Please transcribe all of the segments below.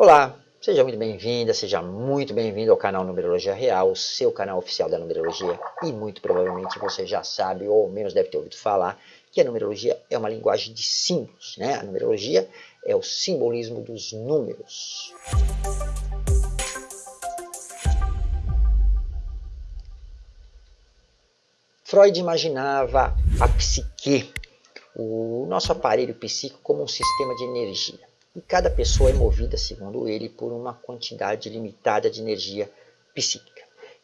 Olá, seja muito bem-vinda, seja muito bem-vindo ao canal Numerologia Real, o seu canal oficial da numerologia. E muito provavelmente você já sabe, ou ao menos deve ter ouvido falar, que a numerologia é uma linguagem de símbolos. Né? A numerologia é o simbolismo dos números. Freud imaginava a psique, o nosso aparelho psíquico, como um sistema de energia. E cada pessoa é movida, segundo ele, por uma quantidade limitada de energia psíquica.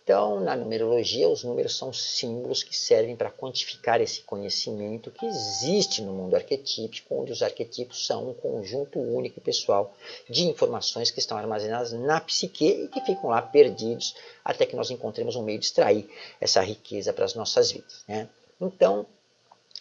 Então, na numerologia, os números são símbolos que servem para quantificar esse conhecimento que existe no mundo arquetípico, onde os arquetipos são um conjunto único e pessoal de informações que estão armazenadas na psique e que ficam lá perdidos até que nós encontremos um meio de extrair essa riqueza para as nossas vidas. Né? Então,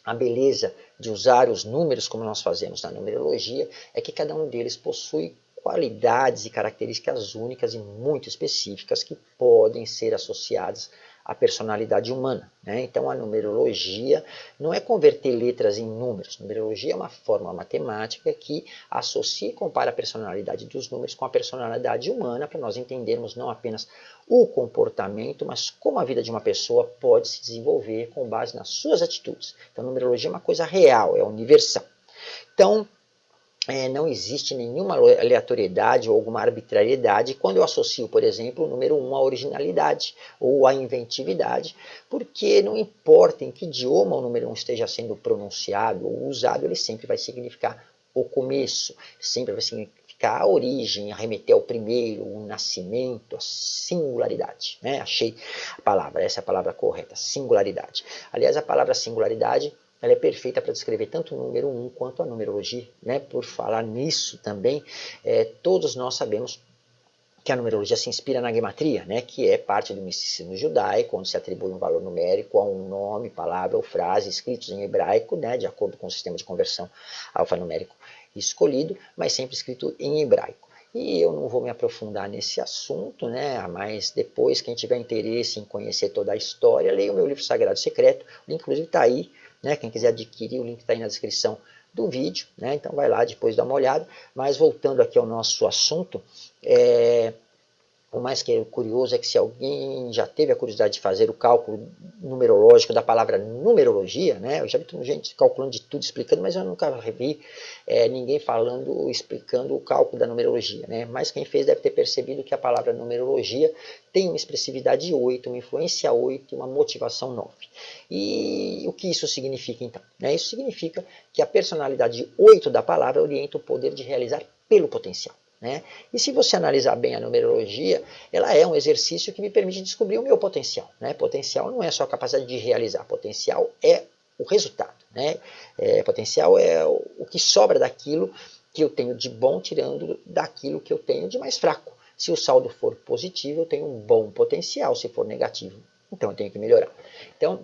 a beleza de usar os números como nós fazemos na numerologia é que cada um deles possui qualidades e características únicas e muito específicas que podem ser associadas à personalidade humana. Né? Então a numerologia não é converter letras em números. Numerologia é uma forma matemática que associa e compara a personalidade dos números com a personalidade humana para nós entendermos não apenas o comportamento, mas como a vida de uma pessoa pode se desenvolver com base nas suas atitudes. Então numerologia é uma coisa real, é universal. Então, é, não existe nenhuma aleatoriedade ou alguma arbitrariedade quando eu associo, por exemplo, o número 1 à originalidade ou à inventividade, porque não importa em que idioma o número 1 esteja sendo pronunciado ou usado, ele sempre vai significar o começo, sempre vai significar a origem, arremeter ao primeiro, o nascimento, a singularidade. Né? Achei a palavra, essa é a palavra correta, singularidade. Aliás, a palavra singularidade ela é perfeita para descrever tanto o número 1 quanto a numerologia. Né? Por falar nisso também, é, todos nós sabemos que a numerologia se inspira na gematria, né, que é parte do misticismo judaico, onde se atribui um valor numérico a um nome, palavra ou frase escritos em hebraico, né, de acordo com o sistema de conversão alfanumérico escolhido, mas sempre escrito em hebraico. E eu não vou me aprofundar nesse assunto, né? mas depois, quem tiver interesse em conhecer toda a história, leia o meu livro Sagrado Secreto, inclusive está aí né? Quem quiser adquirir, o link está aí na descrição do vídeo, né? então vai lá depois dar uma olhada. Mas voltando aqui ao nosso assunto, é, o mais que é curioso é que se alguém já teve a curiosidade de fazer o cálculo numerológico da palavra numerologia, né? Eu já vi gente calculando de tudo, explicando, mas eu nunca vi é, ninguém falando, explicando o cálculo da numerologia, né? Mas quem fez deve ter percebido que a palavra numerologia tem uma expressividade 8, uma influência 8 e uma motivação 9. E o que isso significa então? Né? Isso significa que a personalidade 8 da palavra orienta o poder de realizar pelo potencial. Né? E se você analisar bem a numerologia, ela é um exercício que me permite descobrir o meu potencial. Né? Potencial não é só a capacidade de realizar, potencial é o resultado. Né? É, potencial é o que sobra daquilo que eu tenho de bom, tirando daquilo que eu tenho de mais fraco. Se o saldo for positivo, eu tenho um bom potencial. Se for negativo, então eu tenho que melhorar. Então,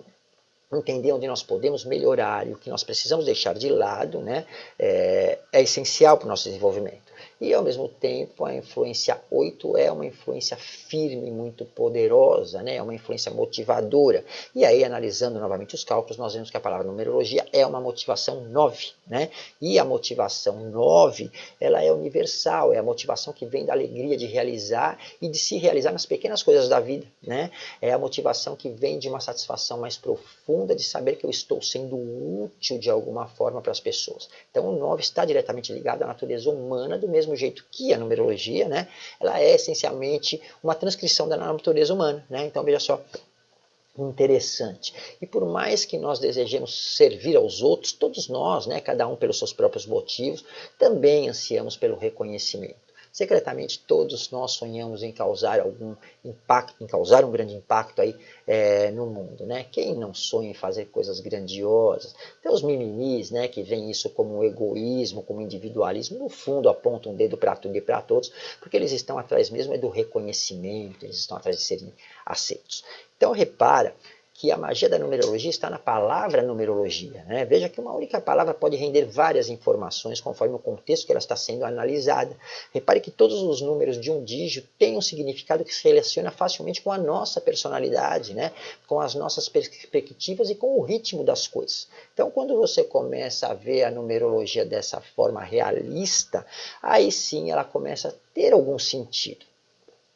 entender onde nós podemos melhorar e o que nós precisamos deixar de lado né, é, é essencial para o nosso desenvolvimento. E ao mesmo tempo a influência 8 é uma influência firme, muito poderosa, né? é uma influência motivadora. E aí analisando novamente os cálculos, nós vemos que a palavra numerologia é uma motivação 9. Né? E a motivação 9, ela é universal, é a motivação que vem da alegria de realizar e de se realizar nas pequenas coisas da vida. Né? É a motivação que vem de uma satisfação mais profunda de saber que eu estou sendo útil de alguma forma para as pessoas. Então o 9 está diretamente ligado à natureza humana do mesmo jeito que a numerologia, né, ela é essencialmente uma transcrição da natureza humana. Né? Então, veja só, interessante. E por mais que nós desejemos servir aos outros, todos nós, né, cada um pelos seus próprios motivos, também ansiamos pelo reconhecimento. Secretamente, todos nós sonhamos em causar algum impacto, em causar um grande impacto aí é, no mundo, né? Quem não sonha em fazer coisas grandiosas? Tem os mimimis, né, que veem isso como egoísmo, como individualismo, no fundo apontam um dedo para tudo e para todos, porque eles estão atrás mesmo é do reconhecimento, eles estão atrás de serem aceitos. Então repara que a magia da numerologia está na palavra numerologia. Né? Veja que uma única palavra pode render várias informações conforme o contexto que ela está sendo analisada. Repare que todos os números de um dígito têm um significado que se relaciona facilmente com a nossa personalidade, né? com as nossas perspectivas e com o ritmo das coisas. Então, quando você começa a ver a numerologia dessa forma realista, aí sim ela começa a ter algum sentido.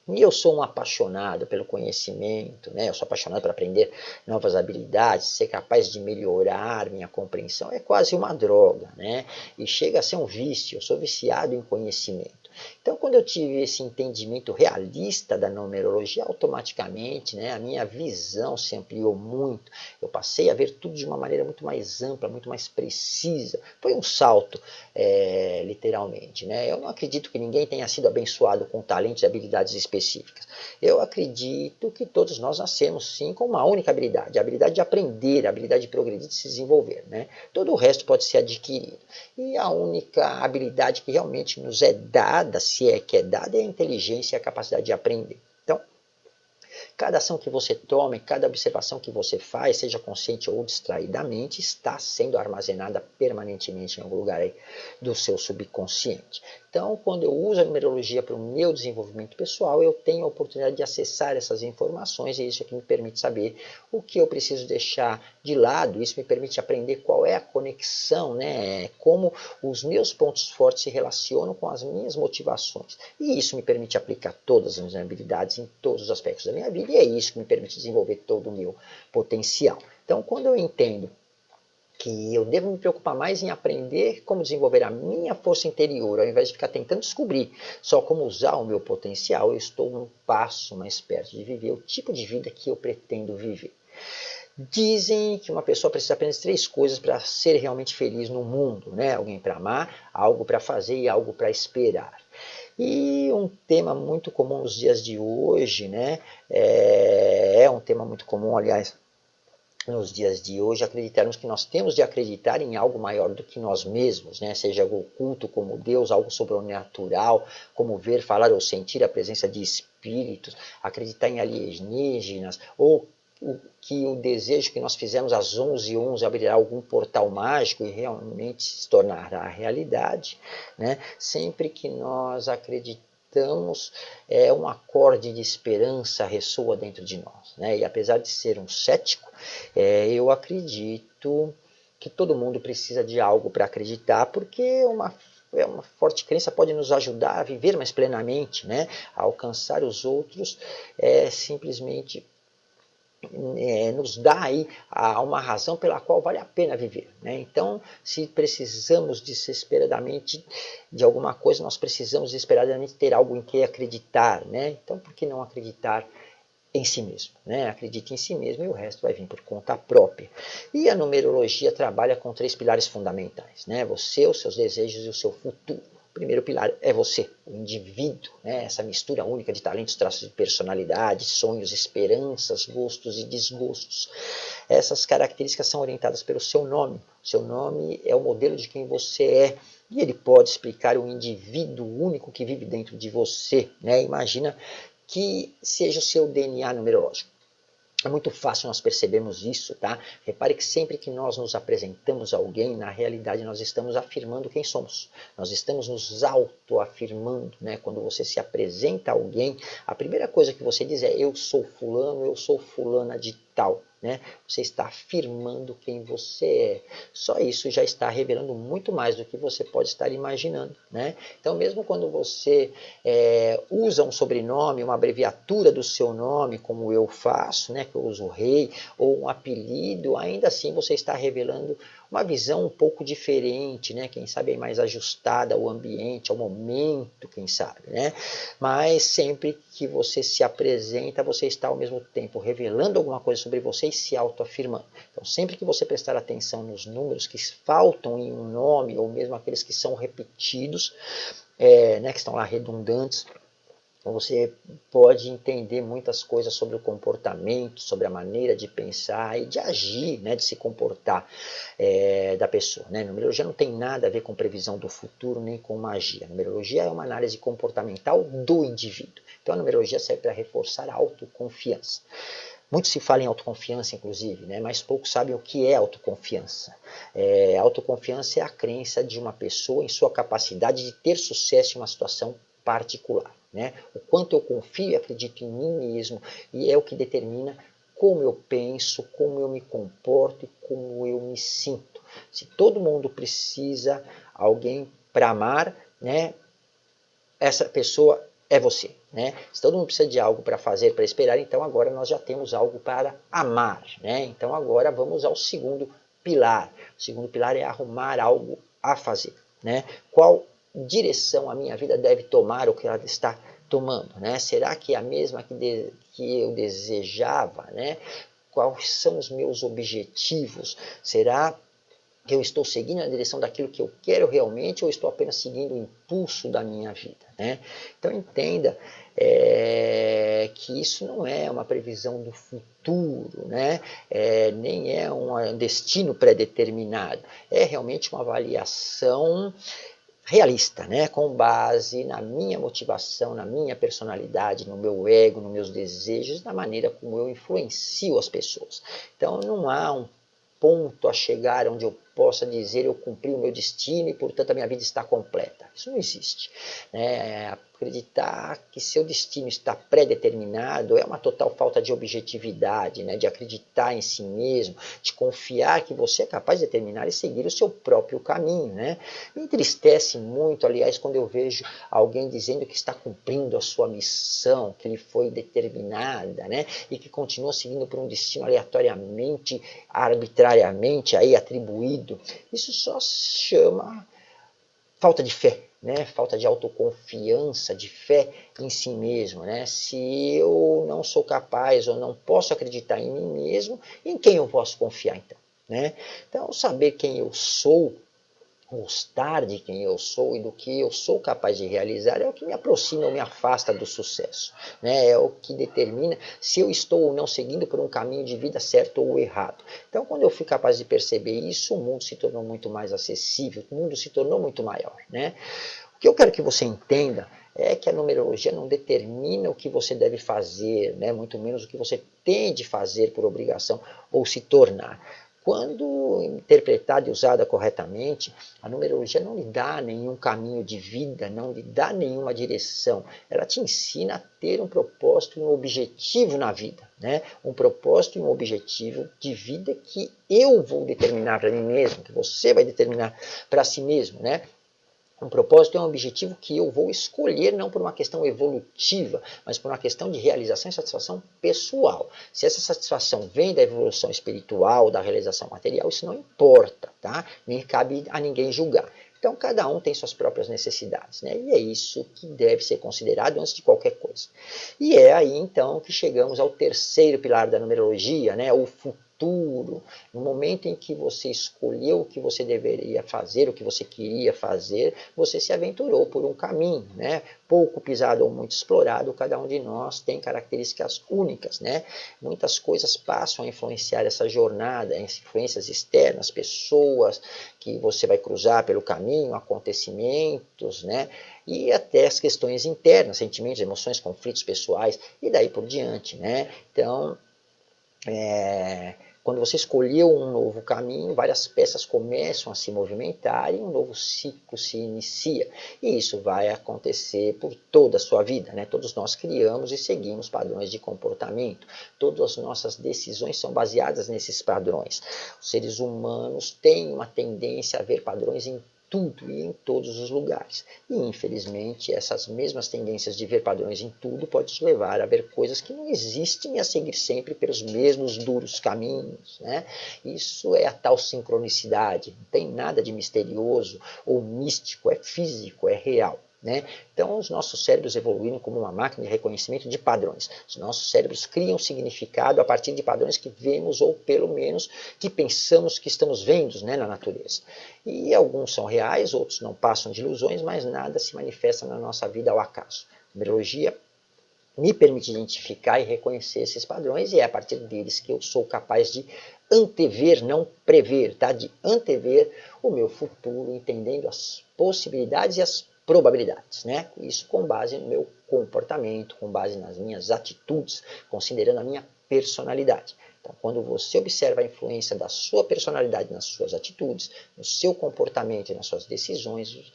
E eu sou um apaixonado pelo conhecimento, né? eu sou apaixonado por aprender novas habilidades, ser capaz de melhorar minha compreensão é quase uma droga, né? e chega a ser um vício, eu sou viciado em conhecimento. Então, quando eu tive esse entendimento realista da numerologia, automaticamente né, a minha visão se ampliou muito. Eu passei a ver tudo de uma maneira muito mais ampla, muito mais precisa. Foi um salto, é, literalmente. Né? Eu não acredito que ninguém tenha sido abençoado com talentos e habilidades específicas. Eu acredito que todos nós nascemos, sim, com uma única habilidade. A habilidade de aprender, a habilidade de progredir, de se desenvolver. Né? Todo o resto pode ser adquirido. E a única habilidade que realmente nos é dada dada, se é que é dada, é a inteligência e a capacidade de aprender. Então, cada ação que você toma, cada observação que você faz, seja consciente ou distraidamente, está sendo armazenada permanentemente em algum lugar aí do seu subconsciente. Então, quando eu uso a numerologia para o meu desenvolvimento pessoal, eu tenho a oportunidade de acessar essas informações e isso é que me permite saber o que eu preciso deixar de lado. Isso me permite aprender qual é a conexão, né? como os meus pontos fortes se relacionam com as minhas motivações. E isso me permite aplicar todas as minhas habilidades em todos os aspectos da minha vida e é isso que me permite desenvolver todo o meu potencial. Então, quando eu entendo que eu devo me preocupar mais em aprender como desenvolver a minha força interior, ao invés de ficar tentando descobrir só como usar o meu potencial, eu estou um passo mais perto de viver o tipo de vida que eu pretendo viver. Dizem que uma pessoa precisa apenas de três coisas para ser realmente feliz no mundo, né? Alguém para amar, algo para fazer e algo para esperar. E um tema muito comum nos dias de hoje, né? É, é um tema muito comum, aliás, nos dias de hoje acreditarmos que nós temos de acreditar em algo maior do que nós mesmos, né? seja algo oculto como Deus, algo sobrenatural, como ver, falar ou sentir a presença de espíritos, acreditar em alienígenas, ou que o desejo que nós fizemos às 11 11 abrirá algum portal mágico e realmente se tornará realidade, né? sempre que nós acreditamos é, um acorde de esperança ressoa dentro de nós. Né? E apesar de ser um cético, é, eu acredito que todo mundo precisa de algo para acreditar, porque uma é uma forte crença pode nos ajudar a viver mais plenamente, né? a alcançar os outros é, simplesmente é, nos dá aí a, uma razão pela qual vale a pena viver. Né? Então, se precisamos desesperadamente de alguma coisa, nós precisamos desesperadamente ter algo em que acreditar. Né? Então, por que não acreditar em si mesmo? Né? Acredite em si mesmo e o resto vai vir por conta própria. E a numerologia trabalha com três pilares fundamentais. Né? Você, os seus desejos e o seu futuro primeiro pilar é você, o indivíduo, né? essa mistura única de talentos, traços de personalidade, sonhos, esperanças, gostos e desgostos. Essas características são orientadas pelo seu nome. Seu nome é o modelo de quem você é e ele pode explicar o indivíduo único que vive dentro de você. Né? Imagina que seja o seu DNA numerológico. É muito fácil nós percebermos isso, tá? Repare que sempre que nós nos apresentamos a alguém, na realidade nós estamos afirmando quem somos. Nós estamos nos autoafirmando, né? Quando você se apresenta a alguém, a primeira coisa que você diz é eu sou fulano, eu sou fulana de tal. Né? Você está afirmando quem você é. Só isso já está revelando muito mais do que você pode estar imaginando. Né? Então, mesmo quando você é, usa um sobrenome, uma abreviatura do seu nome, como eu faço, né? que eu uso rei, ou um apelido, ainda assim você está revelando uma visão um pouco diferente, né? Quem sabe mais ajustada ao ambiente, ao momento, quem sabe, né? Mas sempre que você se apresenta, você está ao mesmo tempo revelando alguma coisa sobre você e se autoafirmando. Então, sempre que você prestar atenção nos números que faltam em um nome, ou mesmo aqueles que são repetidos, é, né, que estão lá redundantes, então você pode entender muitas coisas sobre o comportamento, sobre a maneira de pensar e de agir, né, de se comportar é, da pessoa. Né? Numerologia não tem nada a ver com previsão do futuro nem com magia. A numerologia é uma análise comportamental do indivíduo. Então a numerologia serve para reforçar a autoconfiança. Muito se fala em autoconfiança, inclusive, né? mas poucos sabem o que é autoconfiança. É, autoconfiança é a crença de uma pessoa em sua capacidade de ter sucesso em uma situação particular. Né? O quanto eu confio e acredito em mim mesmo, e é o que determina como eu penso, como eu me comporto e como eu me sinto. Se todo mundo precisa alguém para amar, né, essa pessoa é você. Né? Se todo mundo precisa de algo para fazer, para esperar, então agora nós já temos algo para amar. Né? Então agora vamos ao segundo pilar. O segundo pilar é arrumar algo a fazer. Né? Qual direção a minha vida deve tomar o que ela está tomando? Né? Será que é a mesma que, de, que eu desejava? Né? Quais são os meus objetivos? Será que eu estou seguindo na direção daquilo que eu quero realmente ou estou apenas seguindo o impulso da minha vida? Né? Então entenda é, que isso não é uma previsão do futuro, né? É, nem é um destino pré-determinado, é realmente uma avaliação realista, né? com base na minha motivação, na minha personalidade, no meu ego, nos meus desejos, na maneira como eu influencio as pessoas. Então não há um ponto a chegar onde eu possa dizer eu cumpri o meu destino e portanto a minha vida está completa. Isso não existe. É, acreditar que seu destino está pré-determinado é uma total falta de objetividade, né? de acreditar em si mesmo, de confiar que você é capaz de determinar e seguir o seu próprio caminho. Né? Me entristece muito, aliás, quando eu vejo alguém dizendo que está cumprindo a sua missão, que lhe foi determinada, né? e que continua seguindo por um destino aleatoriamente, arbitrariamente aí atribuído. Isso só chama falta de fé, né? falta de autoconfiança, de fé em si mesmo. Né? Se eu não sou capaz ou não posso acreditar em mim mesmo, em quem eu posso confiar então? Né? Então, saber quem eu sou gostar de quem eu sou e do que eu sou capaz de realizar é o que me aproxima ou me afasta do sucesso. Né? É o que determina se eu estou ou não seguindo por um caminho de vida certo ou errado. Então, quando eu fui capaz de perceber isso, o mundo se tornou muito mais acessível, o mundo se tornou muito maior. Né? O que eu quero que você entenda é que a numerologia não determina o que você deve fazer, né? muito menos o que você tem de fazer por obrigação ou se tornar. Quando interpretada e usada corretamente, a numerologia não lhe dá nenhum caminho de vida, não lhe dá nenhuma direção. Ela te ensina a ter um propósito e um objetivo na vida. Né? Um propósito e um objetivo de vida que eu vou determinar para mim mesmo, que você vai determinar para si mesmo. Né? Um propósito é um objetivo que eu vou escolher não por uma questão evolutiva, mas por uma questão de realização e satisfação pessoal. Se essa satisfação vem da evolução espiritual, da realização material, isso não importa, tá? Nem cabe a ninguém julgar. Então, cada um tem suas próprias necessidades, né? E é isso que deve ser considerado antes de qualquer coisa. E é aí, então, que chegamos ao terceiro pilar da numerologia, né? O futuro futuro, no momento em que você escolheu o que você deveria fazer, o que você queria fazer, você se aventurou por um caminho, né? pouco pisado ou muito explorado, cada um de nós tem características únicas. Né? Muitas coisas passam a influenciar essa jornada, influências externas, pessoas que você vai cruzar pelo caminho, acontecimentos, né? e até as questões internas, sentimentos, emoções, conflitos pessoais e daí por diante. Né? Então, é, quando você escolheu um novo caminho, várias peças começam a se movimentar e um novo ciclo se inicia. E isso vai acontecer por toda a sua vida. Né? Todos nós criamos e seguimos padrões de comportamento. Todas as nossas decisões são baseadas nesses padrões. Os seres humanos têm uma tendência a ver padrões em tudo e em todos os lugares. E infelizmente essas mesmas tendências de ver padrões em tudo pode te levar a ver coisas que não existem e a seguir sempre pelos mesmos duros caminhos. Né? Isso é a tal sincronicidade, não tem nada de misterioso ou místico, é físico, é real. Né? Então, os nossos cérebros evoluíram como uma máquina de reconhecimento de padrões. Os nossos cérebros criam significado a partir de padrões que vemos ou, pelo menos, que pensamos que estamos vendo né, na natureza. E alguns são reais, outros não passam de ilusões, mas nada se manifesta na nossa vida ao acaso. A numerologia me permite identificar e reconhecer esses padrões e é a partir deles que eu sou capaz de antever, não prever, tá? de antever o meu futuro, entendendo as possibilidades e as probabilidades, né? Isso com base no meu comportamento, com base nas minhas atitudes, considerando a minha personalidade. Então, quando você observa a influência da sua personalidade nas suas atitudes, no seu comportamento e nas suas decisões,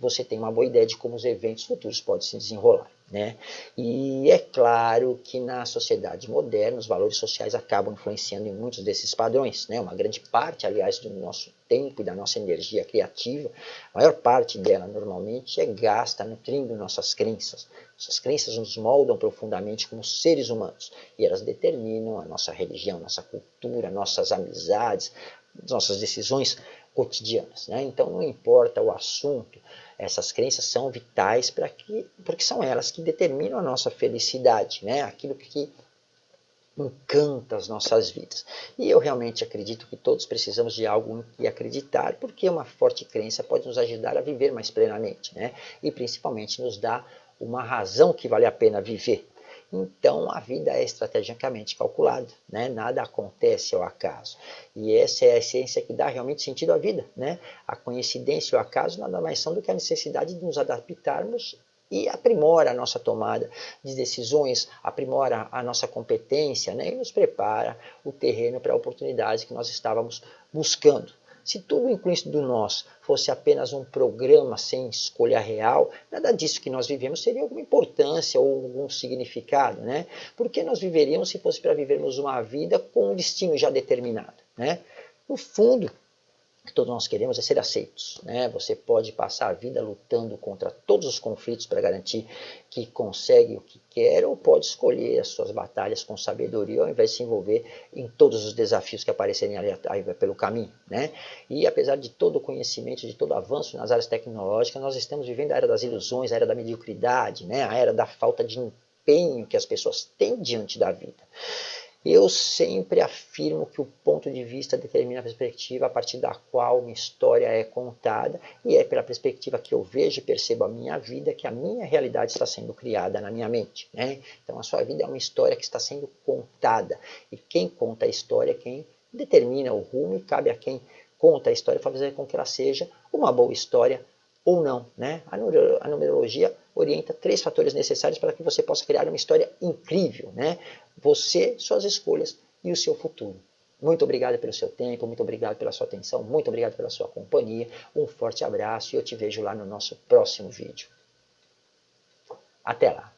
você tem uma boa ideia de como os eventos futuros podem se desenrolar. Né? E é claro que na sociedade moderna os valores sociais acabam influenciando em muitos desses padrões. Né? Uma grande parte, aliás, do nosso tempo e da nossa energia criativa, a maior parte dela normalmente é gasta nutrindo nossas crenças. Essas crenças nos moldam profundamente como seres humanos e elas determinam a nossa religião, nossa cultura, nossas amizades, nossas decisões cotidianas. Né? Então não importa o assunto, essas crenças são vitais para que, porque são elas que determinam a nossa felicidade, né? aquilo que encanta as nossas vidas. E eu realmente acredito que todos precisamos de algo em que acreditar, porque uma forte crença pode nos ajudar a viver mais plenamente, né? E principalmente nos dá uma razão que vale a pena viver. Então a vida é estrategicamente calculada, né? nada acontece ao acaso. E essa é a essência que dá realmente sentido à vida. Né? A coincidência e o acaso nada mais são do que a necessidade de nos adaptarmos e aprimora a nossa tomada de decisões, aprimora a nossa competência né? e nos prepara o terreno para a oportunidade que nós estávamos buscando. Se tudo incluído do nós fosse apenas um programa sem escolha real, nada disso que nós vivemos teria alguma importância ou algum significado, né? Porque nós viveríamos se fosse para vivermos uma vida com um destino já determinado, né? No fundo, que todos nós queremos é ser aceitos. Né? Você pode passar a vida lutando contra todos os conflitos para garantir que consegue o que quer, ou pode escolher as suas batalhas com sabedoria, ao invés de se envolver em todos os desafios que aparecerem ali pelo caminho. Né? E apesar de todo o conhecimento, de todo o avanço nas áreas tecnológicas, nós estamos vivendo a era das ilusões, a era da mediocridade, né? a era da falta de empenho que as pessoas têm diante da vida. Eu sempre afirmo que o ponto de vista determina a perspectiva a partir da qual uma história é contada, e é pela perspectiva que eu vejo e percebo a minha vida que a minha realidade está sendo criada na minha mente. Né? Então a sua vida é uma história que está sendo contada, e quem conta a história é quem determina o rumo, e cabe a quem conta a história fazer com que ela seja uma boa história ou não. Né? A numerologia orienta três fatores necessários para que você possa criar uma história incrível. Né? Você, suas escolhas e o seu futuro. Muito obrigado pelo seu tempo, muito obrigado pela sua atenção, muito obrigado pela sua companhia. Um forte abraço e eu te vejo lá no nosso próximo vídeo. Até lá!